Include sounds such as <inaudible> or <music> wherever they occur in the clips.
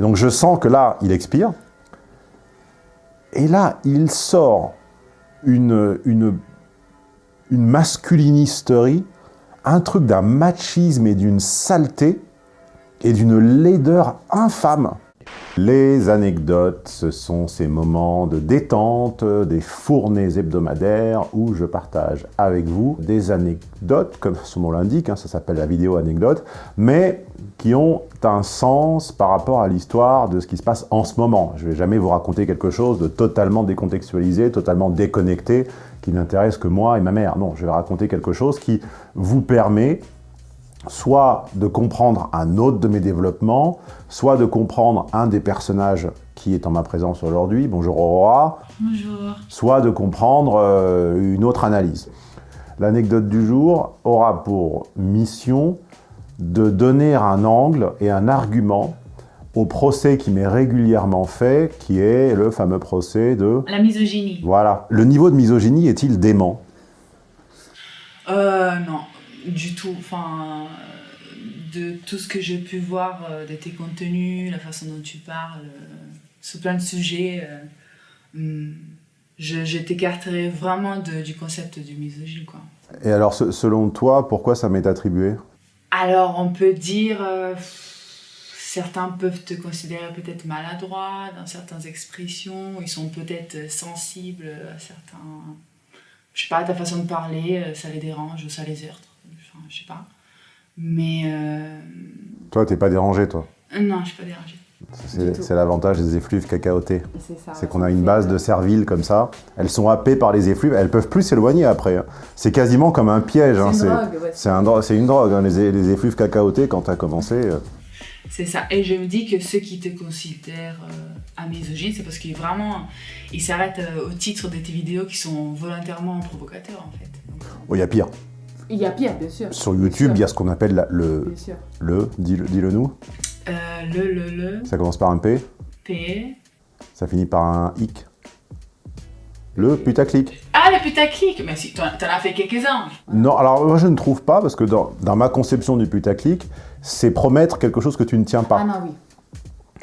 Donc je sens que là, il expire. Et là, il sort une, une, une masculinisterie, un truc d'un machisme et d'une saleté et d'une laideur infâme. Les anecdotes, ce sont ces moments de détente, des fournées hebdomadaires où je partage avec vous des anecdotes, comme son nom l'indique, hein, ça s'appelle la vidéo anecdote, mais qui ont un sens par rapport à l'histoire de ce qui se passe en ce moment. Je ne vais jamais vous raconter quelque chose de totalement décontextualisé, totalement déconnecté, qui n'intéresse que moi et ma mère. Non, je vais raconter quelque chose qui vous permet soit de comprendre un autre de mes développements, soit de comprendre un des personnages qui est en ma présence aujourd'hui, bonjour Aurora, bonjour. soit de comprendre euh, une autre analyse. L'anecdote du jour aura pour mission de donner un angle et un argument au procès qui m'est régulièrement fait, qui est le fameux procès de... La misogynie. Voilà. Le niveau de misogynie est-il dément? Euh, non, du tout. Enfin, de tout ce que j'ai pu voir euh, de tes contenus, la façon dont tu parles, euh, sur plein de sujets, euh, hmm, je, je t'écarterais vraiment de, du concept du misogyne, quoi. Et alors, se- selon toi, pourquoi ça m'est attribué? Alors, on peut dire... euh, certains peuvent te considérer peut-être maladroit dans certaines expressions, ils sont peut-être sensibles à certains... Je sais pas, ta façon de parler, ça les dérange ou ça les heurte. Enfin, je sais pas. Mais... euh, Toi, t'es pas dérangé, toi Non, je suis pas dérangée. C'est l'avantage des effluves cacaotés. C'est ça. C'est ouais, qu'on a une base euh, de cervile comme ça. Elles sont happées par les effluves. Elles peuvent plus s'éloigner après. hein. C'est quasiment comme un piège. hein. C'est une drogue, ouais. c'est un une drogue, hein, les, les effluves cacaotés, quand t'as commencé. euh. C'est ça. Et je me dis que ceux qui te considèrent euh, misogyne, c'est parce qu'ils vraiment... Ils s'arrêtent euh, au titre de tes vidéos qui sont volontairement provocateurs, en fait. Donc, Oh, il y a pire. Il y a pire, bien sûr. Sur YouTube, il y a ce qu'on appelle la- le... Bien sûr. Le, dis-le dis-le nous. euh, le, le, le, Ça commence par un P, P... ça finit par un hic. Le putaclic. Ah, le putaclic Mais si, t'en as fait quelques-uns Non, alors moi je ne trouve pas, parce que dans, dans ma conception du putaclic, c'est promettre quelque chose que tu ne tiens Ah pas. non, oui.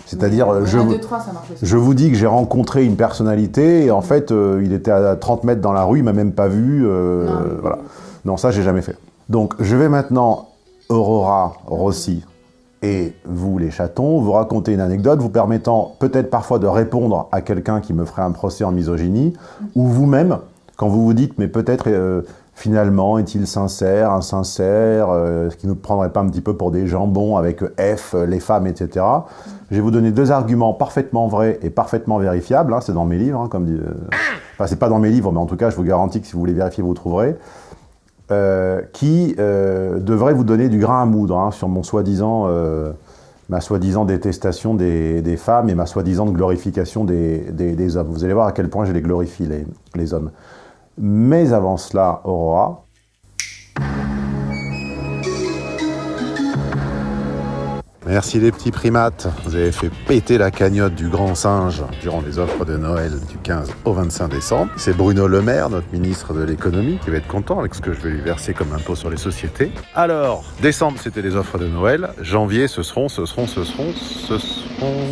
C'est-à-dire, euh, je, 1, vous- 2, 3, ça marche aussi. je vous dis que j'ai rencontré une personnalité, et en fait, euh, il était à 30 mètres dans la rue, il m'a même pas vu, euh, Non, voilà. oui. Non, ça, j'ai jamais fait. Donc, je vais maintenant, Aurora Rossi et vous, les chatons, vous raconter une anecdote vous permettant peut-être parfois de répondre à quelqu'un qui me ferait un procès en misogynie, ou vous-même, quand vous vous dites, mais peut-être, euh, finalement, est-il sincère, insincère, euh, est-ce qu'il ne prendrait pas un petit peu pour des jambons avec F, les femmes, etc. Je vais vous donner deux arguments parfaitement vrais et parfaitement vérifiables, hein, c'est dans mes livres, hein, comme dit... euh, c'est pas dans mes livres, mais en tout cas, je vous garantis que si vous voulez vérifier, vous trouverez euh, qui euh, devrait vous donner du grain à moudre hein, sur mon soi-disant, euh, ma soi-disant détestation des, des femmes et ma soi-disant glorification des, des- hommes. Vous allez voir à quel point je les glorifie, les, les hommes. Mais avant cela, Aurora, Merci les petits primates, vous avez fait péter la cagnotte du grand singe durant les offres de Noël du 15 au 25 décembre. C'est Bruno Le Maire, notre ministre de l'économie, qui va être content avec ce que je vais lui verser comme impôt sur les sociétés. Alors, décembre c'était les offres de Noël, janvier ce seront, ce seront, ce seront, ce seront...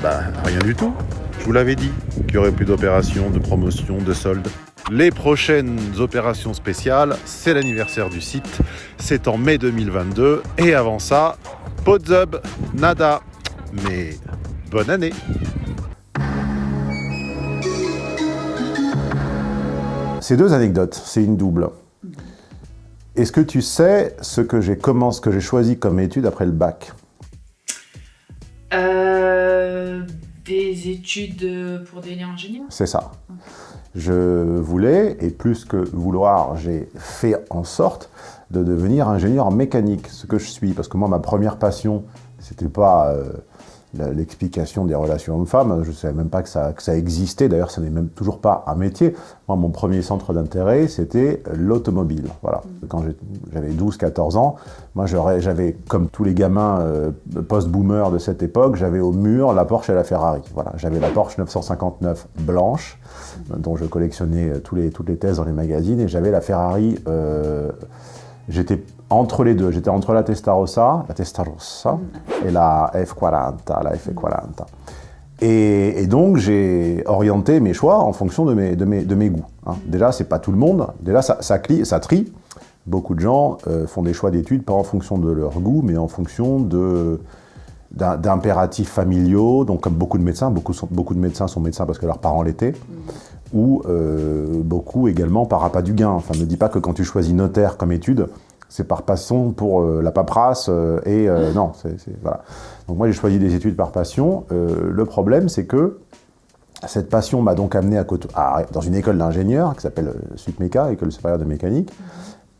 Bah rien du tout, je vous l'avais dit, qu'il y aurait plus d'opérations, de promotions, de soldes. Les prochaines opérations spéciales, c'est l'anniversaire du site, c'est en mai 2022. Et avant ça, Podzub, nada. Mais bonne année Ces deux anecdotes, c'est une double. Est-ce que tu sais ce que j'ai commencé, que j'ai choisi comme étude après le bac? Euh, des études pour devenir ingénieur C'est ça. Je voulais, et plus que vouloir, j'ai fait en sorte de devenir ingénieur mécanique, ce que je suis. Parce que moi, ma première passion, c'était pas euh, l'explication des relations hommes-femmes. Je ne savais même pas que ça, existait. D'ailleurs, ça n'est même toujours pas un métier. Moi, mon premier centre d'intérêt, c'était l'automobile. Voilà. Quand j'avais 12-14 ans, moi, j'avais, comme tous les gamins euh, post-boomer de cette époque, j'avais au mur la Porsche et la Ferrari. Voilà. J'avais la Porsche 959 blanche, euh, dont je collectionnais euh, tous les, toutes les thèses dans les magazines, et j'avais la Ferrari... J'étais entre les deux. J'étais entre la Testarossa, la Testarossa et la F40, la F40. Et, et donc, j'ai orienté mes choix en fonction de mes, de mes, de mes goûts. hein. Déjà, c'est pas tout le monde. Déjà, ça, ça, clie- ça trie. Beaucoup de gens euh, font des choix d'études pas en fonction de leur goût, mais en fonction de d'impératifs familiaux, donc comme beaucoup de médecins, beaucoup, sont- beaucoup de médecins sont médecins parce que leurs parents l'étaient, ou euh, beaucoup également par appât du gain. Enfin, ne dis pas que quand tu choisis notaire comme étude, c'est par passion pour euh, la paperasse euh, et euh, non, c'est voilà. Donc moi j'ai choisi des études par passion. Le problème c'est que cette passion m'a donc amené à, à- dans une école d'ingénieurs qui s'appelle SUPMECA, École supérieure de mécanique.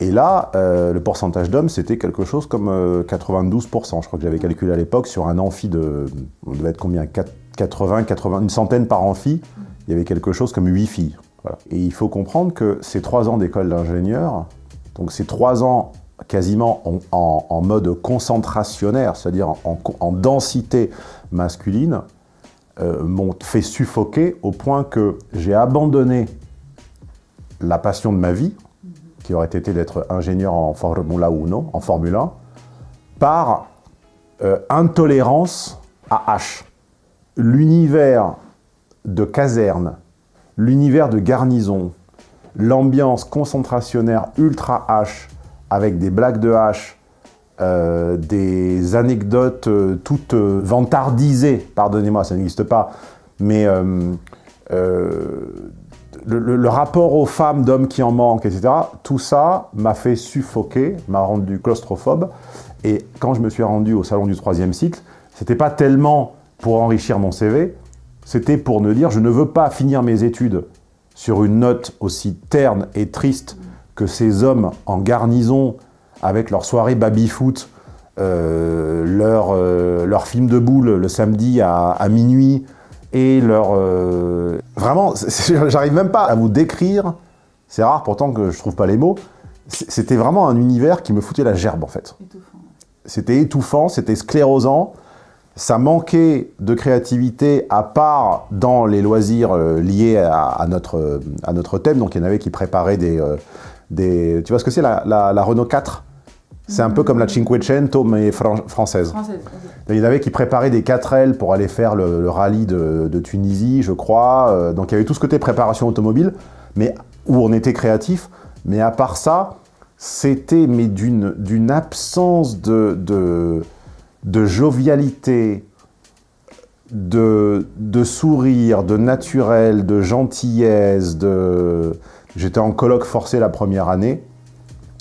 Et là, euh, le pourcentage d'hommes, c'était quelque chose comme euh, 92%. Je crois que j'avais calculé à l'époque sur un amphi de... On devait être combien 4 80, 80, une centaine par amphi. Il y avait quelque chose comme 8 filles. Voilà. Et il faut comprendre que ces trois ans d'école d'ingénieur, donc ces trois ans quasiment en, mode concentrationnaire, c'est-à-dire en, en- en densité masculine, euh, m'ont fait suffoquer au point que j'ai abandonné la passion de ma vie, qui aurait été d'être ingénieur en Formula 1, en Formule 1, par euh, intolérance à H. L'univers de caserne, l'univers de garnison, l'ambiance concentrationnaire ultra H, avec des blagues de H, euh, des anecdotes euh, toutes euh, vantardisées, pardonnez-moi, ça n'existe pas, mais le rapport aux femmes, d'hommes qui en manquent, etc., tout ça m'a fait suffoquer, m'a rendu claustrophobe. Et quand je me suis rendu au salon du troisième cycle, c'était pas tellement pour enrichir mon CV, c'était pour me dire je ne veux pas finir mes études sur une note aussi terne et triste que ces hommes en garnison avec leur soirée baby-foot, euh, leur, euh, leur film de boule le samedi à, à minuit, et leur... euh, Vraiment, <laughs> j'arrive même pas à vous décrire, c'est rare pourtant que je trouve pas les mots, c'était vraiment un univers qui me foutait la gerbe en fait. C'était étouffant, c'était sclérosant, ça manquait de créativité à part dans les loisirs euh, liés à, à notre, à notre thème. Donc il y en avait qui préparaient des... des tu vois ce que c'est la, la- la Renault 4 C'est un peu comme la Cinquecento mais fran- française. Il y en avait qui préparaient des 4L pour aller faire le, le rallye de, de Tunisie, je crois. Euh, donc il y avait tout ce côté préparation automobile, mais où on était créatif. Mais à part ça, c'était mais d'une d'une absence de, de, de jovialité, de, de sourire, de naturel, de gentillesse. De... J'étais en colloque forcé la première année,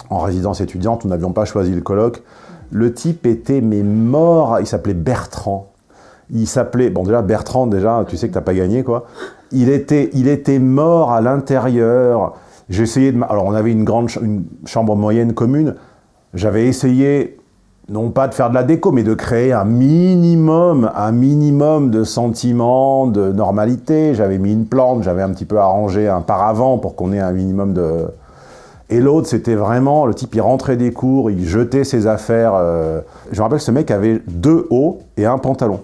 en résidence étudiante, nous n'avions pas choisi le colloque. Le type était mais mort, il s'appelait Bertrand. Il s'appelait, bon déjà Bertrand, déjà, tu sais que t'as pas gagné quoi. Il était, il était mort à l'intérieur. J'ai essayé de, alors on avait une grande, une chambre moyenne commune. J'avais essayé, non pas de faire de la déco, mais de créer un minimum, un minimum de sentiments, de normalité. J'avais mis une plante, j'avais un petit peu arrangé un paravent pour qu'on ait un minimum de, et l'autre, c'était vraiment, le type, il rentrait des cours, il jetait ses affaires. euh, Je me rappelle ce mec avait deux hauts et un pantalon.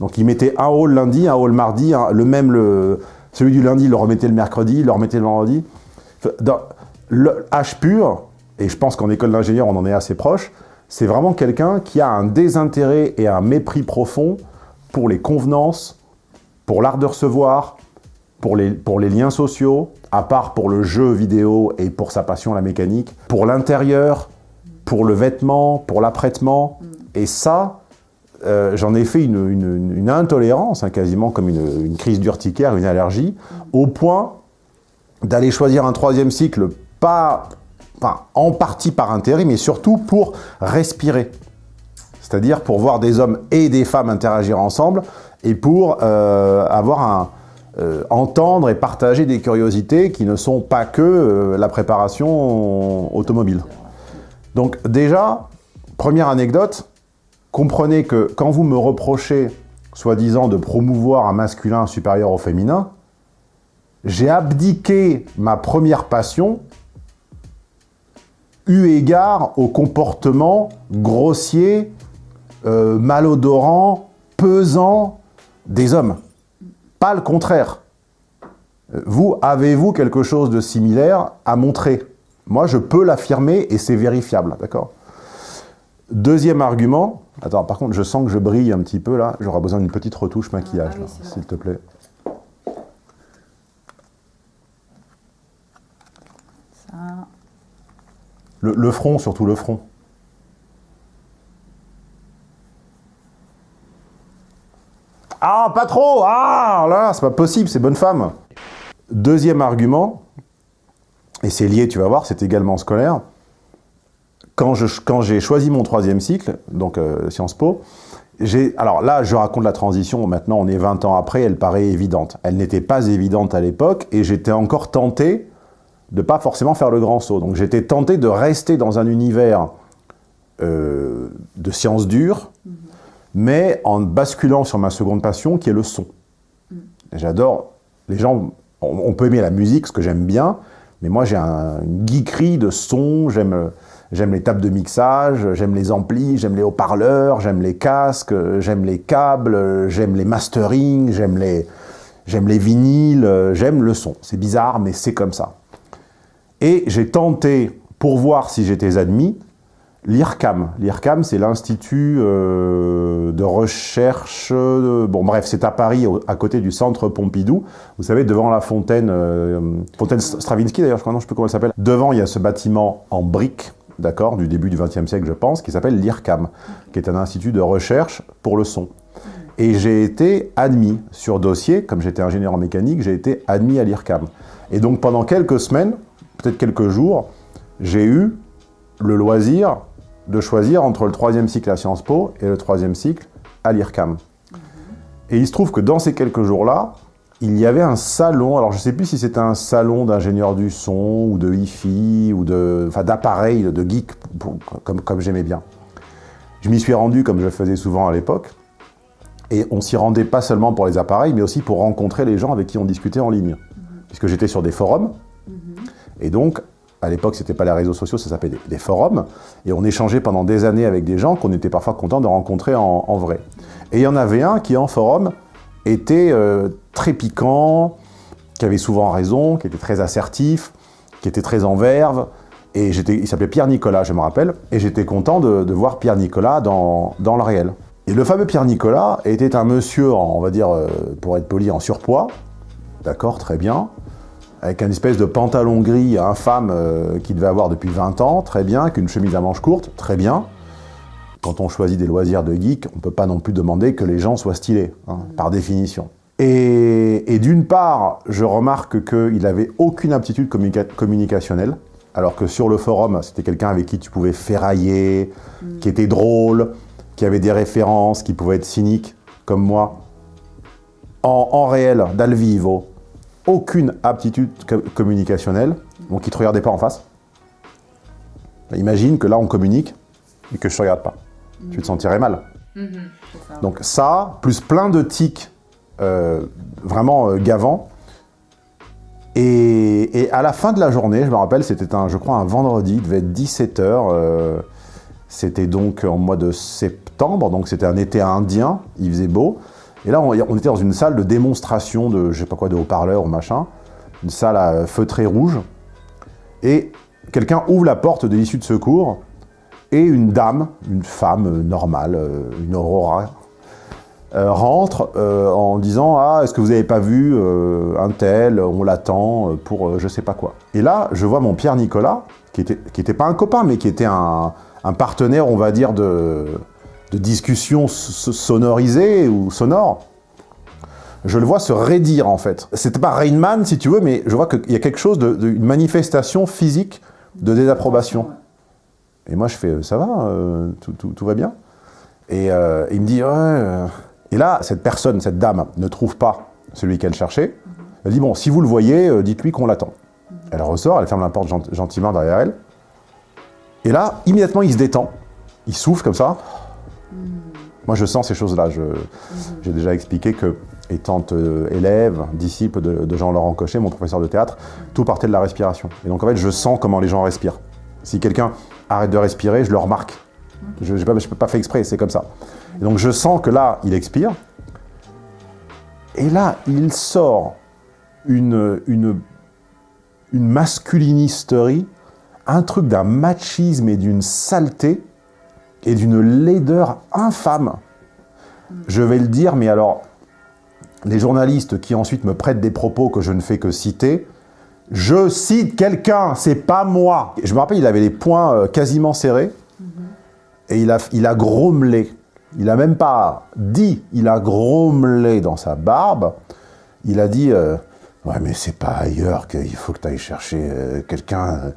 Donc il mettait un haut le lundi, un haut le mardi, le même, le, celui du lundi, il le remettait le mercredi, il le remettait le vendredi. Le H pur, et je pense qu'en école d'ingénieur, on en est assez proche, c'est vraiment quelqu'un qui a un désintérêt et un mépris profond pour les convenances, pour l'art de recevoir, pour les, liens sociaux, à part pour le jeu vidéo et pour sa passion la mécanique, pour l'intérieur, pour le vêtement, pour l'apprêtement. Et ça, euh, j'en ai fait une, intolérance, hein, quasiment comme une crise d'urticaire, une allergie, au point d'aller choisir un troisième cycle, pas, en partie par intérêt, mais surtout pour respirer. C'est-à-dire pour voir des hommes et des femmes interagir ensemble et pour euh, avoir euh, entendre et partager des curiosités qui ne sont pas que euh, la préparation automobile. Donc déjà, première anecdote, comprenez que quand vous me reprochez, soi-disant, de promouvoir un masculin supérieur au féminin, j'ai abdiqué ma première passion eu égard au comportement grossier, euh, malodorant, pesant des hommes. Pas le contraire. Euh, Vous, avez-vous quelque chose de similaire à montrer? Moi, je peux l'affirmer et c'est vérifiable, d'accord? Deuxième argument, attends, par contre, je sens que je brille un petit peu là, j'aurai besoin d'une petite retouche maquillage, Ah oui, s'il te plaît. Ça. Le, front, surtout le front. Ah, pas trop Ah, là, c'est pas possible, c'est bonne femme. Deuxième argument, et c'est lié, tu vas voir, c'est également scolaire. Quand j'ai quand choisi mon troisième cycle, donc euh, Sciences Po. Alors là, je raconte la transition, maintenant on est 20 ans après, elle paraît évidente. Elle n'était pas évidente à l'époque, et j'étais encore tenté de pas forcément faire le grand saut. Donc j'étais tenté de rester dans un univers euh, de sciences dures, mais en basculant sur ma seconde passion, qui est le son. J'adore... Les gens... On, on peut aimer la musique, ce que j'aime bien, mais moi j'ai un, une geekerie de son, j'aime... J'aime les tables de mixage, j'aime les amplis, j'aime les haut-parleurs, j'aime les casques, j'aime les câbles, j'aime les mastering, j'aime les, j'aime les vinyles, j'aime le son. C'est bizarre, mais c'est comme ça. Et j'ai tenté, pour voir si j'étais admis, l'IRCAM. L'IRCAM, c'est l'Institut euh, de recherche... Bon, bref, c'est à Paris, à côté du Centre Pompidou. Vous savez, devant la fontaine... Euh, fontaine Stravinsky, d'ailleurs, je crois, non, je sais plus comment elle s'appelle. Devant, il y a ce bâtiment en briques, d'accord, du début du XXe siècle, je pense, qui s'appelle l'IRCAM, qui est un institut de recherche pour le son. Et j'ai été admis sur dossier, comme j'étais ingénieur en mécanique, j'ai été admis à l'IRCAM. Et donc, pendant quelques semaines, peut-être quelques jours, j'ai eu le loisir de choisir entre le troisième cycle à Sciences Po et le troisième cycle à l'IRCAM. Et il se trouve que dans ces quelques jours-là, il y avait un salon, alors je ne sais plus si c'était un salon d'ingénieurs du son, ou de hi-fi, ou de, d'appareils, de geek, comme, comme j'aimais bien. Je m'y suis rendu comme je le faisais souvent à l'époque, et on s'y rendait pas seulement pour les appareils, mais aussi pour rencontrer les gens avec qui on discutait en ligne. Puisque j'étais sur des forums, et donc, à l'époque, ce n'était pas les réseaux sociaux, ça s'appelait des, forums, et on échangeait pendant des années avec des gens qu'on était parfois content de rencontrer en, vrai. Et il y en avait un qui, en forum, était euh, très piquant, qui avait souvent raison, qui était très assertif, qui était très en verve, et il s'appelait Pierre Nicolas, je me rappelle, et j'étais content de, voir Pierre Nicolas dans, dans le réel. Et le fameux Pierre Nicolas était un monsieur, on va dire, euh, pour être poli, en surpoids, d'accord, très bien, avec un espèce de pantalon gris infâme euh, qu'il devait avoir depuis 20 ans, très bien, avec une chemise à manches courtes, très bien. Quand on choisit des loisirs de geek, on ne peut pas non plus demander que les gens soient stylés, hein, par définition. Et, et d'une part, je remarque qu'il n'avait aucune aptitude communica communicationnelle, alors que sur le forum, c'était quelqu'un avec qui tu pouvais ferrailler, mmh. qui était drôle, qui avait des références, qui pouvait être cynique, comme moi. En, en réel, dal vivo, aucune aptitude communicationnelle, donc il ne te regardait pas en face. Imagine que là, on communique et que je ne te regarde pas. Mmh. Tu te sentirais mal. Mmh, ça. Donc ça, plus plein de tics euh, vraiment euh, gavants. Et, et, à la fin de la journée, je me rappelle, c'était, un, je crois, un vendredi, il devait être 17h. Euh, c'était donc en mois de septembre, donc c'était un été indien, il faisait beau. Et là, on, était dans une salle de démonstration de, je sais pas quoi, de haut-parleurs ou machin, une salle à feutré rouge, et quelqu'un ouvre la porte de l'issue de secours, et une dame, une femme normale, une aurora, euh, rentre euh, en disant « Ah, est-ce que vous n'avez pas vu euh, un tel, on l'attend pour je sais pas quoi ». Et là, je vois mon Pierre Nicolas, qui était, qui était pas un copain, mais qui était un partenaire, on va dire, de, de discussion sonorisée ou sonore, je le vois se raidir en fait. C'était pas Rain Man si tu veux, mais je vois qu'il y a quelque chose, de, de, une manifestation physique de désapprobation. Et moi je fais, ça va, euh, tout, tout, tout, va bien Et euh, il me dit. Euh. Et là, cette personne, cette dame, ne trouve pas celui qu'elle cherchait. Elle dit, bon, si vous le voyez, dites-lui qu'on l'attend. Elle ressort, elle ferme la porte gentiment derrière elle. Et là, immédiatement, il se détend. Il souffle comme ça. Moi, je sens ces choses-là. J'ai mmh. déjà expliqué que, étant euh, élève, disciple de, de Jean-Laurent Cochet, mon professeur de théâtre, tout partait de la respiration. Et donc, en fait, je sens comment les gens respirent. Si quelqu'un arrête de respirer, je le remarque. Je ne peux pas faire exprès, c'est comme ça. Et donc, je sens que là, il expire. Et là, il sort une, une, une masculinisterie, un truc d'un machisme et d'une saleté et d'une laideur infâme. Je vais le dire, mais alors, les journalistes qui ensuite me prêtent des propos que je ne fais que citer, je cite quelqu'un, c'est pas moi. Je me rappelle, il avait les poings euh, quasiment serrés et il a, il a grommelé. Il a même pas dit, il a grommelé dans sa barbe. Il a dit euh, Ouais, mais c'est pas ailleurs qu'il faut que tu ailles chercher euh, quelqu'un.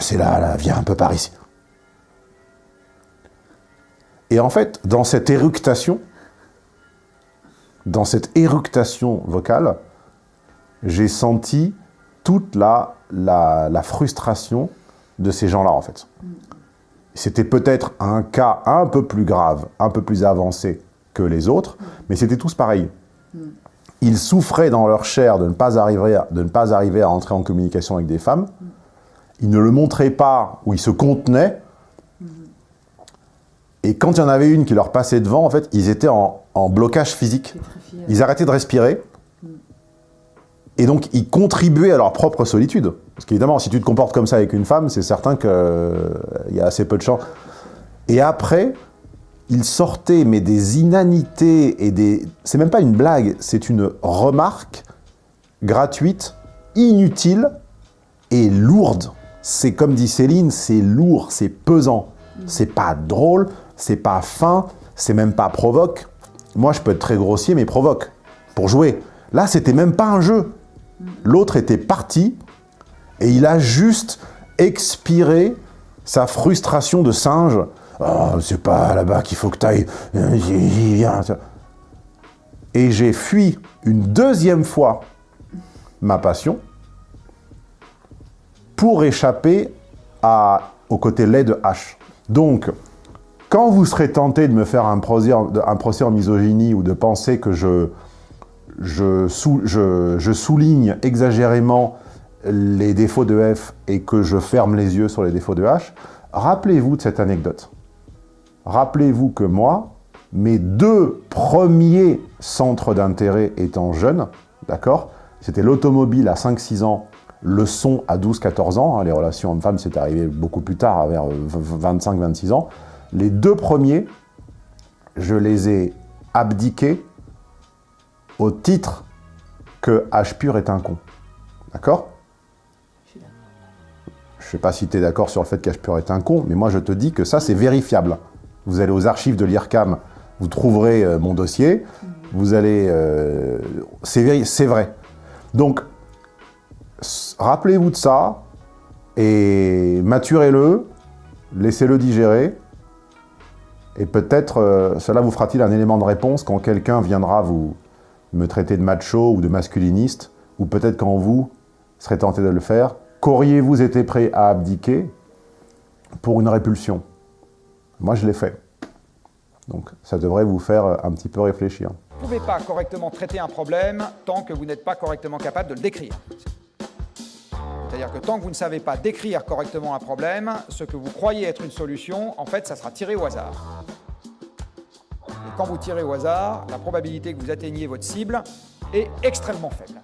c'est là, là, viens un peu par ici. Et en fait, dans cette éructation, dans cette éructation vocale, j'ai senti toute la, la, frustration de ces gens-là, en fait. C'était peut-être un cas un peu plus grave, un peu plus avancé que les autres, mais c'était tous pareils. Ils souffraient dans leur chair de ne, pas arriver à, de ne pas arriver à entrer en communication avec des femmes. Ils ne le montraient pas, ou ils se contenaient. Et quand il y en avait une qui leur passait devant, en fait, ils étaient en, en blocage physique. Ils arrêtaient de respirer. Et donc, ils contribuaient à leur propre solitude. Parce qu'évidemment, si tu te comportes comme ça avec une femme, c'est certain qu'il euh, y a assez peu de chance. Et après, ils sortaient, mais des inanités et des... C'est même pas une blague, c'est une remarque gratuite, inutile et lourde. C'est comme dit Céline, c'est lourd, c'est pesant. C'est pas drôle, c'est pas fin, c'est même pas provoque. Moi, je peux être très grossier, mais provoque, pour jouer. Là, c'était même pas un jeu. L'autre était parti, et il a juste expiré sa frustration de singe. Oh, c'est pas là-bas qu'il faut que tu ailles. Et j'ai fui une deuxième fois ma passion pour échapper au côté laid de H. Donc, quand vous serez tenté de me faire un procès, en misogynie ou de penser que je, souligne exagérément les défauts de F et que je ferme les yeux sur les défauts de H, rappelez-vous de cette anecdote. Rappelez-vous que moi, mes deux premiers centres d'intérêt étant jeune, d'accord C'était l'automobile à 5-6 ans, le son à 12-14 ans, hein, les relations hommes-femmes c'est arrivé beaucoup plus tard, vers 25-26 ans, les deux premiers, je les ai abdiqués au titre que H pur est un con. D'accord? Je ne sais pas si tu es d'accord sur le fait qu'H pur est un con, mais moi je te dis que ça c'est vérifiable. Vous allez aux archives de l'IRCAM, vous trouverez euh, mon dossier, vous allez... Euh, c'est vrai. Donc, rappelez-vous de ça, et maturez-le, laissez-le digérer, et peut-être euh, cela vous fera-t-il un élément de réponse quand quelqu'un viendra vous me traiter de macho ou de masculiniste, ou peut-être quand vous serez tenté de le faire, qu'auriez-vous été prêt à abdiquer pour une répulsion? Moi, je l'ai fait. Donc, ça devrait vous faire un petit peu réfléchir. Vous ne pouvez pas correctement traiter un problème tant que vous n'êtes pas correctement capable de le décrire. C'est-à-dire que tant que vous ne savez pas décrire correctement un problème, ce que vous croyez être une solution, en fait, ça sera tiré au hasard. Et quand vous tirez au hasard, la probabilité que vous atteigniez votre cible est extrêmement faible.